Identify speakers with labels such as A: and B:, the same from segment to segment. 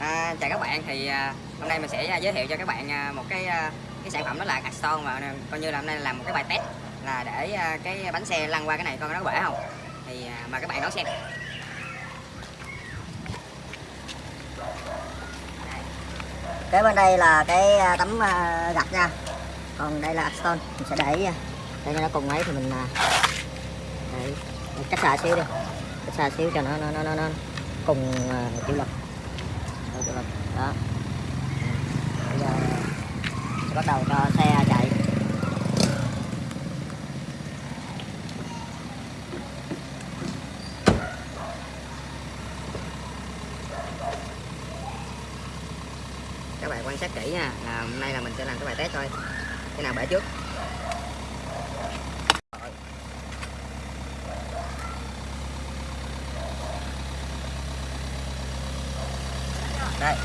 A: À, chào các bạn. Thì à, hôm nay mình sẽ à, giới thiệu cho các bạn một cái cái sản phẩm đó là Axon và ờ, coi như là hôm nay làm một cái bài test là để ờ, cái bánh xe lăn qua cái này coi nó có bể không. Thì ờ, mà các bạn đón xem.
B: Kế bên đây là cái tấm gạch nha. Còn đây là Axon mình sẽ để để cho nó cùng ấy thì mình để, cách xa xíu đi. Cách xa xíu cho nó nó nó nó, nó cùng chịu lực. Chịu lực. Đó. Bây giờ bắt đầu cho xe chạy.
A: Các bạn quan sát kỹ nha, là hôm nay là mình sẽ làm cái bài test thôi. Cái nào bể trước? Đây.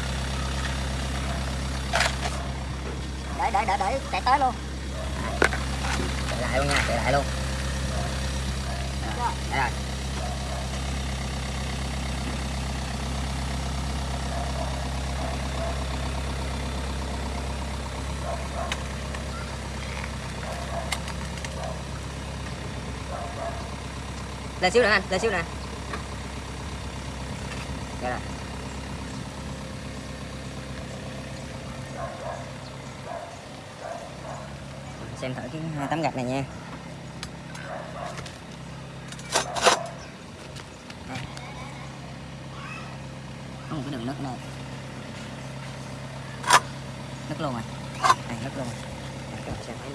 B: Để để để để chạy tới luôn.
A: Chạy lại luôn nha chạy lại luôn. Rồi, đây rồi. Lên xíu nữa anh lên xíu nữa. Đây rồi. Xem thử cái hai tấm gạch này nha. Đây. có một cái đường nứt này nứt luôn rồi này nứt luôn. Rồi các bạn xem thấy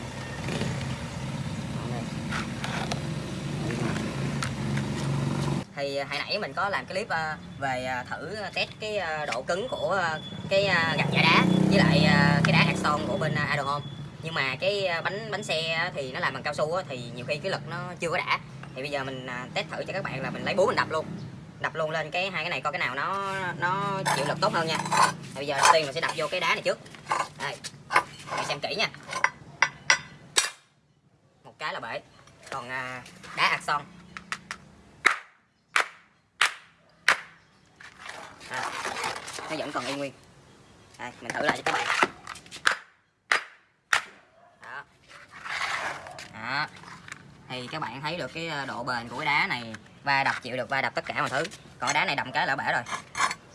A: thì à, hồi nãy mình có làm cái clip à, về thử test cái độ cứng của cái gạch giả đá với lại cái đá hạt son của bên Idol Home nhưng mà cái à, bánh bánh xe thì nó làm bằng cao su á, thì nhiều khi cái lực nó chưa có đã. Thì bây giờ mình à, test thử cho các bạn là mình lấy búa mình đập luôn. Đập luôn lên cái hai cái này coi cái nào nó nó chịu lực tốt hơn nha. Thì bây giờ đầu tiên mình sẽ đập vô cái đá này trước. Đây bạn xem kỹ nha. Một cái là bể. Còn à, đá hạt son. À, nó vẫn còn y nguyên. Đây mình thử lại cho các bạn. Đó thì các bạn thấy được cái ờ, độ bền của cái đá này va đập chịu được va đập tất cả mọi thứ. Còn đá này đầm cái là bể rồi.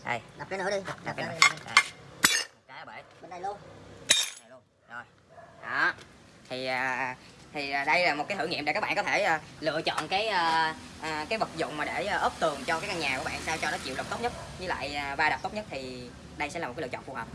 A: Đây.
B: Đập cái nữa đi.
A: Đập
B: đập
A: cái
B: nữa.
A: đây. một cái là bể.
B: Bên đây luôn.
A: Này luôn. Rồi. Đó. Thì à, thì à, đây là một cái thử nghiệm để các bạn có thể lựa chọn cái cái vật dụng mà để ốp tường cho cái căn nhà của bạn sao cho nó chịu lực tốt nhất. Với lại va đập tốt nhất thì đây sẽ là một cái lựa chọn phù hợp